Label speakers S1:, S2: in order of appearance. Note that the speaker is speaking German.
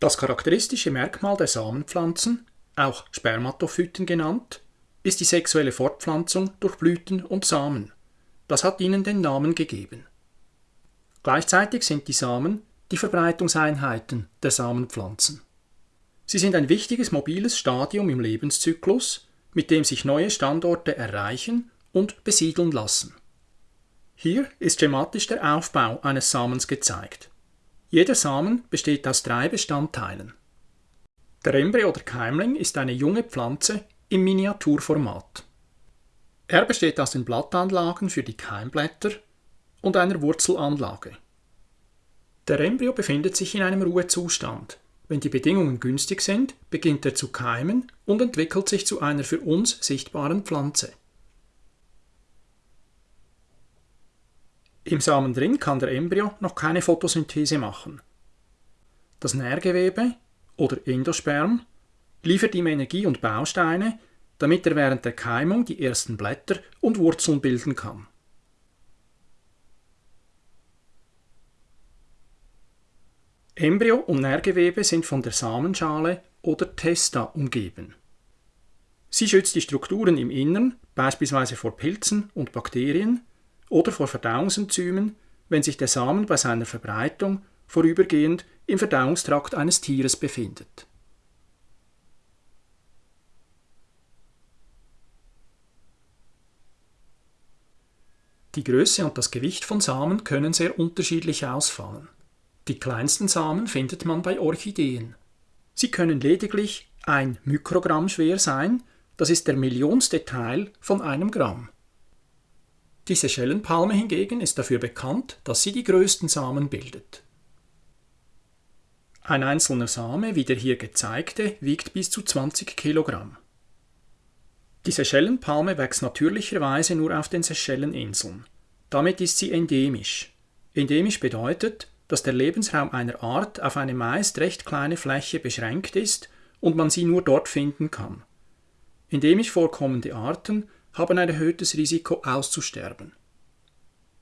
S1: Das charakteristische Merkmal der Samenpflanzen, auch Spermatophyten genannt, ist die sexuelle Fortpflanzung durch Blüten und Samen. Das hat ihnen den Namen gegeben. Gleichzeitig sind die Samen die Verbreitungseinheiten der Samenpflanzen. Sie sind ein wichtiges mobiles Stadium im Lebenszyklus, mit dem sich neue Standorte erreichen und besiedeln lassen. Hier ist schematisch der Aufbau eines Samens gezeigt. Jeder Samen besteht aus drei Bestandteilen. Der Embryo oder Keimling ist eine junge Pflanze im Miniaturformat. Er besteht aus den Blattanlagen für die Keimblätter und einer Wurzelanlage. Der Embryo befindet sich in einem Ruhezustand. Wenn die Bedingungen günstig sind, beginnt er zu keimen und entwickelt sich zu einer für uns sichtbaren Pflanze. Im Samen drin kann der Embryo noch keine Photosynthese machen. Das Nährgewebe oder Endosperm liefert ihm Energie und Bausteine, damit er während der Keimung die ersten Blätter und Wurzeln bilden kann. Embryo und Nährgewebe sind von der Samenschale oder Testa umgeben. Sie schützt die Strukturen im Innern, beispielsweise vor Pilzen und Bakterien, oder vor Verdauungsenzymen, wenn sich der Samen bei seiner Verbreitung vorübergehend im Verdauungstrakt eines Tieres befindet. Die Größe und das Gewicht von Samen können sehr unterschiedlich ausfallen. Die kleinsten Samen findet man bei Orchideen. Sie können lediglich ein Mikrogramm schwer sein, das ist der millionste Teil von einem Gramm. Die Seychellenpalme hingegen ist dafür bekannt, dass sie die größten Samen bildet. Ein einzelner Same, wie der hier gezeigte, wiegt bis zu 20 Kilogramm. Die Seychellenpalme wächst natürlicherweise nur auf den Seychelleninseln. Damit ist sie endemisch. Endemisch bedeutet, dass der Lebensraum einer Art auf eine meist recht kleine Fläche beschränkt ist und man sie nur dort finden kann. Endemisch vorkommende Arten haben ein erhöhtes Risiko auszusterben.